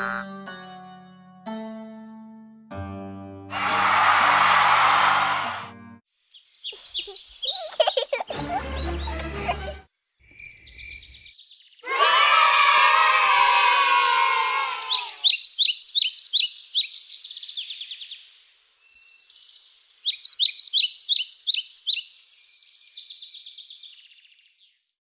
you